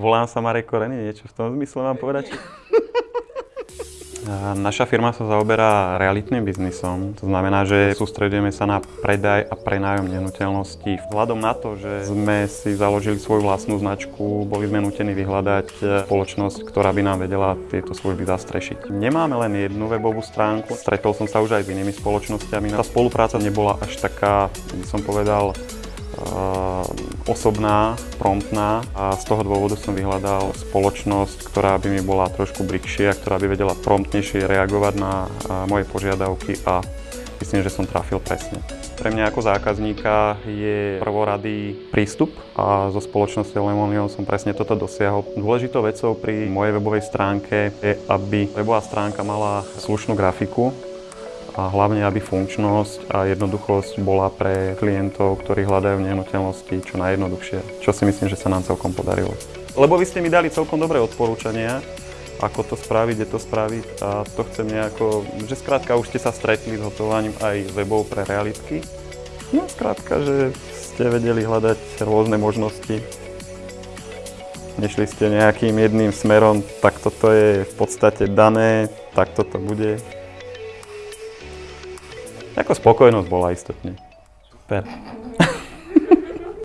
Volám sa Marek Koreny, niečo v tom zmysle mám povedať? Naša firma sa zaoberá realitným biznisom, to znamená, že sústredujeme sa na predaj a prenájom nehnuteľností. Vzhľadom na to, že sme si založili svoju vlastnú značku, boli sme nutení vyhľadať e, spoločnosť, ktorá by nám vedela tieto služby zastrešiť. Nemáme len jednu webovú stránku, stretol som sa už aj s inými spoločnosťami. Tá spolupráca nebola až taká, by som povedal, osobná, promptná a z toho dôvodu som vyhľadal spoločnosť, ktorá by mi bola trošku bližšia, ktorá by vedela promptnejšie reagovať na moje požiadavky a myslím, že som trafil presne. Pre mňa ako zákazníka je prvoradý prístup a zo spoločnosti Lemonion som presne toto dosiahol. Dôležitou vecou pri mojej webovej stránke je, aby webová stránka mala slušnú grafiku, a hlavne, aby funkčnosť a jednoduchosť bola pre klientov, ktorí hľadajú nehnuteľnosti čo najjednoduchšie, čo si myslím, že sa nám celkom podarilo. Lebo vy ste mi dali celkom dobré odporúčania, ako to spraviť, kde to spraviť a to chcem nejako, že skrátka už ste sa stretli s hotovaním aj webov pre realitky. No skrátka, že ste vedeli hľadať rôzne možnosti. Nešli ste nejakým jedným smerom, tak toto je v podstate dané, tak toto bude. Ako spokojnosť bola istotne. Super.